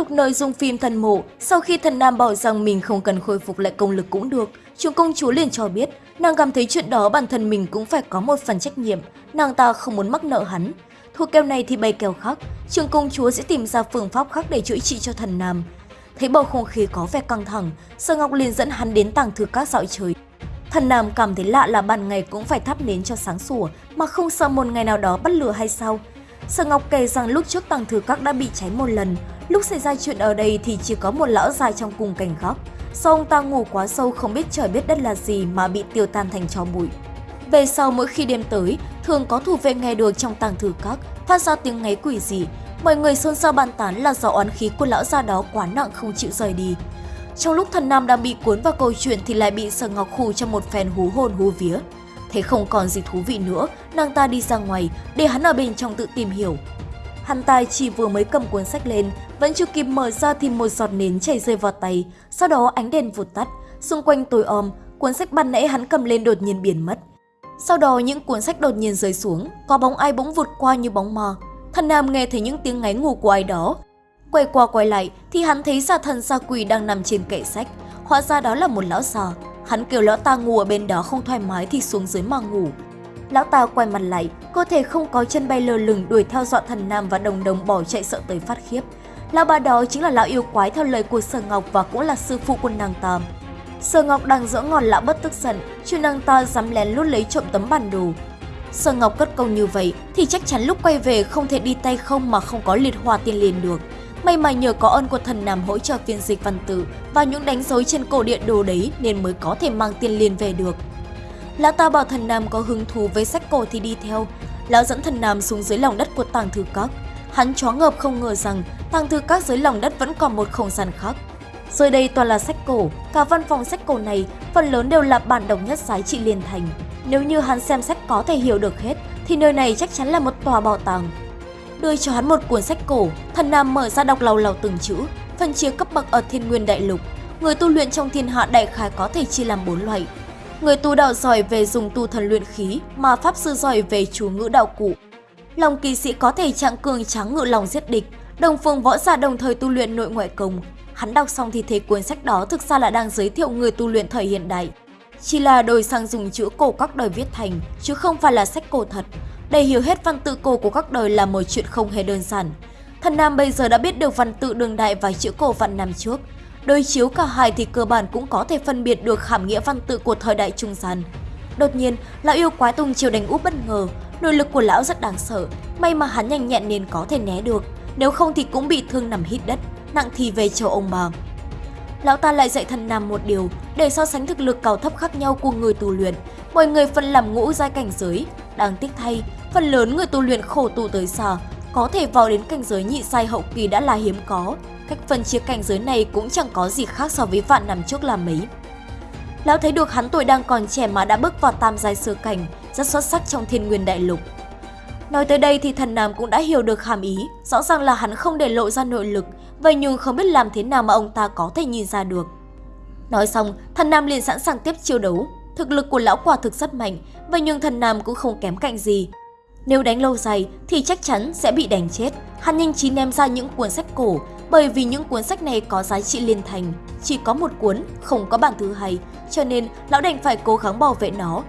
tục nội dung phim Thần Mộ, sau khi thần nam bảo rằng mình không cần khôi phục lại công lực cũng được, trường công chúa liền cho biết nàng cảm thấy chuyện đó bản thân mình cũng phải có một phần trách nhiệm, nàng ta không muốn mắc nợ hắn. Thua kèo này thì bày kèo khác, trường công chúa sẽ tìm ra phương pháp khác để chữa trị cho thần nam. Thấy bầu không khí có vẻ căng thẳng, Sở Ngọc liền dẫn hắn đến tàng thư các dạo trời Thần Nam cảm thấy lạ là ban ngày cũng phải thắp nến cho sáng sủa mà không sợ một ngày nào đó bắt lửa hay sao. Sở Ngọc kể rằng lúc trước tàng thư các đã bị cháy một lần, lúc xảy ra chuyện ở đây thì chỉ có một lão già trong cùng cảnh góc. Do ông ta ngủ quá sâu không biết trời biết đất là gì mà bị tiêu tan thành tro bụi. Về sau mỗi khi đêm tới, thường có thủ vệ nghe được trong tàng thư các phát ra tiếng ngáy quỷ dị. Mọi người xôn xao bàn tán là do oán khí của lão già đó quá nặng không chịu rời đi. Trong lúc thần nam đang bị cuốn vào câu chuyện thì lại bị Sở Ngọc khù trong một phen hú hồn hú vía. Thế không còn gì thú vị nữa, nàng ta đi ra ngoài để hắn ở bên trong tự tìm hiểu. Hắn ta chỉ vừa mới cầm cuốn sách lên, vẫn chưa kịp mở ra thì một giọt nến chảy rơi vào tay, sau đó ánh đèn vụt tắt, xung quanh tối om, cuốn sách ban nãy hắn cầm lên đột nhiên biến mất. Sau đó những cuốn sách đột nhiên rơi xuống, có bóng ai bỗng vụt qua như bóng mờ. Thần Nam nghe thấy những tiếng ngáy ngủ của ai đó, Quay qua quay lại thì hắn thấy giả thần gia quỷ đang nằm trên kệ sách. Hóa ra đó là một lão già. Hắn kêu lão ta ngủ ở bên đó không thoải mái thì xuống dưới mà ngủ. Lão ta quay mặt lại, cơ thể không có chân bay lơ lửng đuổi theo dọa thần nam và đồng đồng bỏ chạy sợ tới phát khiếp. Lão bà đó chính là lão yêu quái theo lời của Sở Ngọc và cũng là sư phụ của nàng ta. Sở Ngọc đang dỡ ngọn lão bất tức giận, chứ nàng ta dám lén lút lấy trộm tấm bản đồ. Sở Ngọc cất công như vậy thì chắc chắn lúc quay về không thể đi tay không mà không có liệt hòa tiên liền được. May mà nhờ có ơn của thần Nam hỗ trợ phiên dịch văn tự và những đánh dấu trên cổ điện đồ đấy nên mới có thể mang tiền liền về được. Lão ta bảo thần Nam có hứng thú với sách cổ thì đi theo. Lão dẫn thần Nam xuống dưới lòng đất của tàng thư các. Hắn chó ngợp không ngờ rằng tàng thư các dưới lòng đất vẫn còn một không gian khác. Dưới đây toàn là sách cổ, cả văn phòng sách cổ này phần lớn đều là bản đồng nhất giá trị liên thành. Nếu như hắn xem sách có thể hiểu được hết, thì nơi này chắc chắn là một tòa bảo tàng đưa cho hắn một cuốn sách cổ, thần nam mở ra đọc lầu lầu từng chữ, phân chia cấp bậc ở thiên nguyên đại lục. Người tu luyện trong thiên hạ đại khái có thể chia làm bốn loại. Người tu đạo giỏi về dùng tu thần luyện khí, mà pháp sư giỏi về chú ngữ đạo cụ. Lòng kỳ sĩ có thể trạng cường trắng ngự lòng giết địch, đồng phương võ giả đồng thời tu luyện nội ngoại công. Hắn đọc xong thì thấy cuốn sách đó thực ra là đang giới thiệu người tu luyện thời hiện đại. Chỉ là đổi sang dùng chữ cổ các đời viết thành, chứ không phải là sách cổ thật. Để hiểu hết văn tự cổ của các đời là một chuyện không hề đơn giản. Thần Nam bây giờ đã biết được văn tự đường đại và chữ cổ vạn năm trước. Đối chiếu cả hai thì cơ bản cũng có thể phân biệt được hàm nghĩa văn tự của thời đại trung gian. Đột nhiên, lão yêu quái tung chiều đánh úp bất ngờ. Nội lực của lão rất đáng sợ, may mà hắn nhanh nhẹn nên có thể né được. Nếu không thì cũng bị thương nằm hít đất, nặng thì về châu ông bà. Lão ta lại dạy thần Nam một điều, để so sánh thực lực cao thấp khác nhau của người tu luyện. Mọi người phân làm ngũ giai cảnh giới. Đáng tiếc thay, Phần lớn người tu luyện khổ tu tới xa, có thể vào đến cảnh giới nhị sai hậu kỳ đã là hiếm có. Cách phân chia cảnh giới này cũng chẳng có gì khác so với vạn năm trước là mấy. Lão thấy được hắn tuổi đang còn trẻ mà đã bước vào tam giai sơ cảnh, rất xuất sắc trong thiên nguyên đại lục. Nói tới đây thì thần Nam cũng đã hiểu được hàm ý, rõ ràng là hắn không để lộ ra nội lực, vậy nhưng không biết làm thế nào mà ông ta có thể nhìn ra được. Nói xong, thần Nam liền sẵn sàng tiếp chiêu đấu. Thực lực của lão quả thực rất mạnh, vậy nhưng thần Nam cũng không kém cạnh gì, nếu đánh lâu dài thì chắc chắn sẽ bị đánh chết. Hắn nhanh chín ném ra những cuốn sách cổ, bởi vì những cuốn sách này có giá trị liên thành. Chỉ có một cuốn, không có bản thứ hai, cho nên lão đành phải cố gắng bảo vệ nó.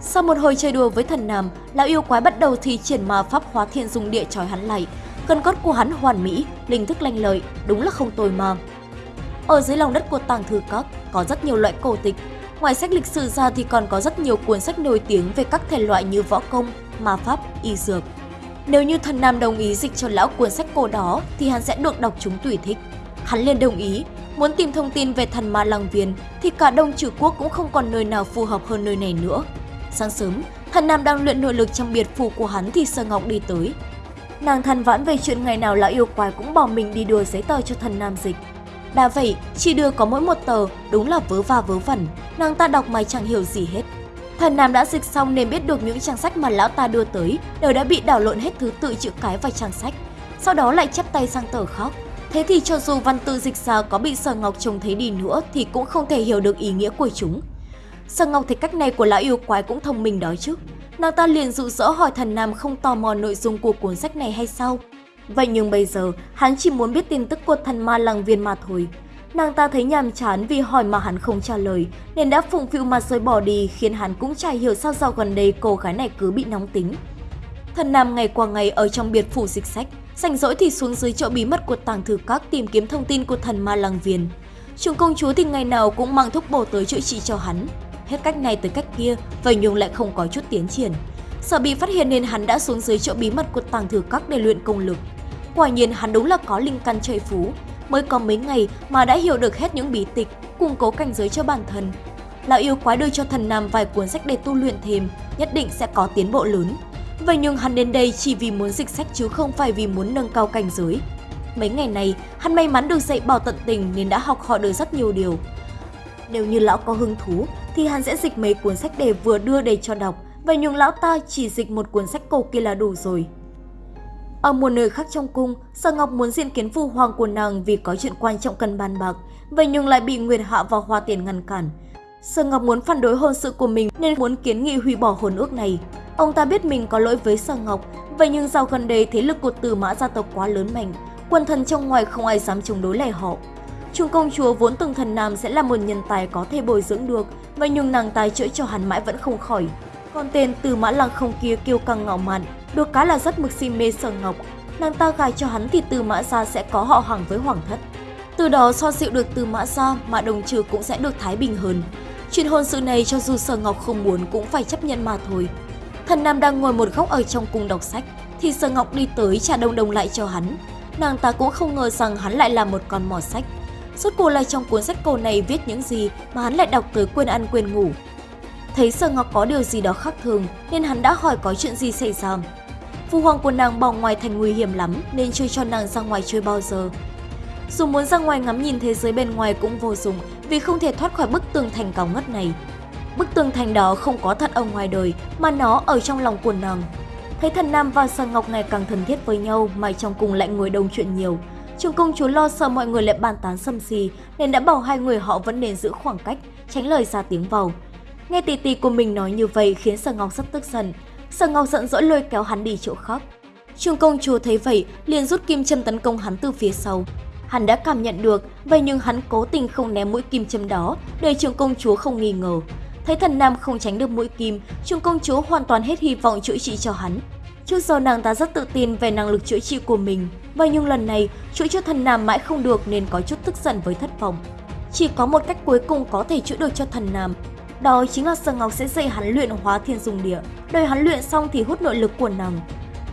Sau một hồi chơi đùa với thần nam, lão yêu quái bắt đầu thi triển ma pháp hóa thiên dung địa trói hắn lại. Cân cốt của hắn hoàn mỹ, linh thức lanh lợi, đúng là không tồi mà. Ở dưới lòng đất của tàng thư các có rất nhiều loại cổ tịch. Ngoài sách lịch sử ra thì còn có rất nhiều cuốn sách nổi tiếng về các thể loại như võ công, ma pháp, y dược. Nếu như thần Nam đồng ý dịch cho lão cuốn sách cổ đó thì hắn sẽ được đọc chúng tùy thích. Hắn liền đồng ý, muốn tìm thông tin về thần ma lăng viên thì cả đông trừ quốc cũng không còn nơi nào phù hợp hơn nơi này nữa. Sáng sớm, thần Nam đang luyện nội lực trong biệt phủ của hắn thì Sơ Ngọc đi tới. Nàng than vãn về chuyện ngày nào lão yêu quái cũng bỏ mình đi đưa giấy tờ cho thần Nam dịch. Đã vậy, chỉ đưa có mỗi một tờ, đúng là vớ va vớ vẩn, nàng ta đọc mà chẳng hiểu gì hết. Thần Nam đã dịch xong nên biết được những trang sách mà lão ta đưa tới đều đã bị đảo lộn hết thứ tự chữ cái và trang sách. Sau đó lại chắp tay sang tờ khác. Thế thì cho dù văn tự dịch ra có bị Sở Ngọc trông thấy đi nữa thì cũng không thể hiểu được ý nghĩa của chúng. Sở Ngọc thấy cách này của lão yêu quái cũng thông minh đó chứ. Nàng ta liền dụ dỗ hỏi thần Nam không tò mò nội dung của cuốn sách này hay sao. Vậy nhưng bây giờ, hắn chỉ muốn biết tin tức của thần ma Làng viên mà thôi. Nàng ta thấy nhàm chán vì hỏi mà hắn không trả lời, nên đã phụng phịu mà rời bỏ đi khiến hắn cũng chả hiểu sao dạo gần đây cô gái này cứ bị nóng tính. Thần Nam ngày qua ngày ở trong biệt phủ dịch sách, rảnh rỗi thì xuống dưới chỗ bí mật của tàng thư các tìm kiếm thông tin của thần ma lăng viên. Trường công chúa thì ngày nào cũng mang thuốc bổ tới chữa trị cho hắn. Hết cách này tới cách kia, vậy nhưng lại không có chút tiến triển. Sợ bị phát hiện nên hắn đã xuống dưới chỗ bí mật của tàng thư các để luyện công lực. Quả nhiên hắn đúng là có linh căn trời phú, mới có mấy ngày mà đã hiểu được hết những bí tịch, củng cố cảnh giới cho bản thân. Lão yêu quái đưa cho thần nam vài cuốn sách để tu luyện thêm, nhất định sẽ có tiến bộ lớn. Vậy nhưng hắn đến đây chỉ vì muốn dịch sách chứ không phải vì muốn nâng cao cảnh giới. Mấy ngày này, hắn may mắn được dạy bảo tận tình nên đã học hỏi được rất nhiều điều. Nếu như lão có hứng thú, thì hắn sẽ dịch mấy cuốn sách để vừa đưa để cho đọc, vậy nhưng lão ta chỉ dịch một cuốn sách cổ kia là đủ rồi. Ở một nơi khác trong cung, Sở Ngọc muốn diện kiến phu hoàng của nàng vì có chuyện quan trọng cần bàn bạc, vậy nhưng lại bị Nguyệt Hạ và Hoa Tiền ngăn cản. Sở Ngọc muốn phản đối hôn sự của mình nên muốn kiến nghị hủy bỏ hôn ước này. Ông ta biết mình có lỗi với Sở Ngọc, vậy nhưng dạo gần đây thế lực của Từ Mã gia tộc quá lớn mạnh, quân thần trong ngoài không ai dám chống đối lại họ. Trung công chúa vốn từng thần nam sẽ là một nhân tài có thể bồi dưỡng được, vậy nhưng nàng tài chữa cho hắn mãi vẫn không khỏi. Còn tên Từ Mã Lăng không kia kêu căng ngạo mạn, được cái là rất mực si mê Sở Ngọc. Nàng ta gài cho hắn thì Từ Mã gia sẽ có họ hàng với hoàng thất. Từ đó so dịu được Từ Mã gia mà đồng trừ cũng sẽ được thái bình hơn. Chuyện hôn sự này cho dù Sở Ngọc không muốn cũng phải chấp nhận mà thôi. Thần Nam đang ngồi một góc ở trong cung đọc sách, thì Sở Ngọc đi tới trả đồng đồng lại cho hắn. Nàng ta cũng không ngờ rằng hắn lại là một con mò sách. Suốt cuộc là trong cuốn sách cổ này viết những gì mà hắn lại đọc tới quên ăn quên ngủ. Thấy Sở Ngọc có điều gì đó khác thường nên hắn đã hỏi có chuyện gì xảy ra. Phu hoàng của nàng bỏ ngoài thành nguy hiểm lắm nên chưa cho nàng ra ngoài chơi bao giờ. Dù muốn ra ngoài ngắm nhìn thế giới bên ngoài cũng vô dụng vì không thể thoát khỏi bức tường thành cao ngất này. Bức tường thành đó không có thật ở ngoài đời mà nó ở trong lòng của nàng. Thấy thần Nam và Sở Ngọc ngày càng thân thiết với nhau mà trong cùng lại ngồi đông chuyện nhiều. Trường công chúa lo sợ mọi người lại bàn tán xâm xì nên đã bảo hai người họ vẫn nên giữ khoảng cách, tránh lời ra tiếng vào. Nghe tỷ tỷ của mình nói như vậy khiến Sở Ngọc rất tức giận. Sở Ngọc giận dỗi lôi kéo hắn đi chỗ khác. Trường công chúa thấy vậy liền rút kim châm tấn công hắn từ phía sau. Hắn đã cảm nhận được, vậy nhưng hắn cố tình không ném mũi kim châm đó để trường công chúa không nghi ngờ. Thấy thần nam không tránh được mũi kim, trường công chúa hoàn toàn hết hy vọng chữa trị cho hắn. Trước giờ nàng ta rất tự tin về năng lực chữa trị của mình, vậy nhưng lần này chữa cho thần nam mãi không được nên có chút tức giận với thất vọng. Chỉ có một cách cuối cùng có thể chữa được cho thần nam, đó chính là Sở Ngọc sẽ dạy hắn luyện hóa thiên dung địa, đợi hắn luyện xong thì hút nội lực của nàng.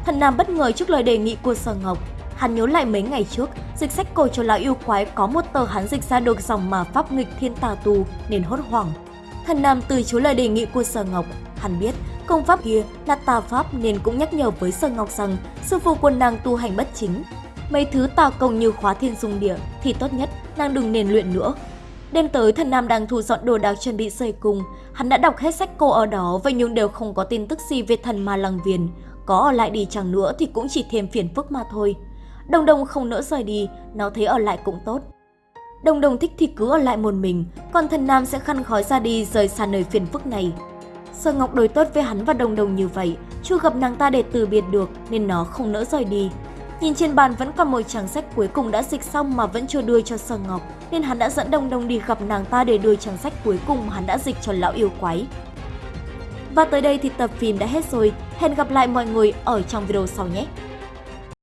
Thần Nam bất ngờ trước lời đề nghị của Sở Ngọc, hắn nhớ lại mấy ngày trước, dịch sách cổ cho lão yêu quái có một tờ hắn dịch ra được dòng mà pháp nghịch thiên tà tu nên hốt hoảng. Thần Nam từ chối lời đề nghị của Sở Ngọc, hắn biết công pháp kia là tà pháp nên cũng nhắc nhở với Sở Ngọc rằng sư phụ của nàng tu hành bất chính. Mấy thứ tà công như khóa thiên dung địa thì tốt nhất nàng đừng nên luyện nữa, Đêm tới, thần Nam đang thu dọn đồ đạc chuẩn bị rời cùng. Hắn đã đọc hết sách cô ở đó, vậy nhưng đều không có tin tức gì về thần ma lăng viền. Có ở lại đi chẳng nữa thì cũng chỉ thêm phiền phức mà thôi. Đồng đồng không nỡ rời đi, nó thấy ở lại cũng tốt. Đồng đồng thích thì cứ ở lại một mình, còn thần Nam sẽ khăn khói ra đi rời xa nơi phiền phức này. Sở Ngọc đối tốt với hắn và đồng đồng như vậy, chưa gặp nàng ta để từ biệt được nên nó không nỡ rời đi. Nhìn trên bàn vẫn còn một trang sách cuối cùng đã dịch xong mà vẫn chưa đưa cho Sở Ngọc, nên hắn đã dẫn Đông Đông đi gặp nàng ta để đưa trang sách cuối cùng mà hắn đã dịch cho lão yêu quái. Và tới đây thì tập phim đã hết rồi. Hẹn gặp lại mọi người ở trong video sau nhé!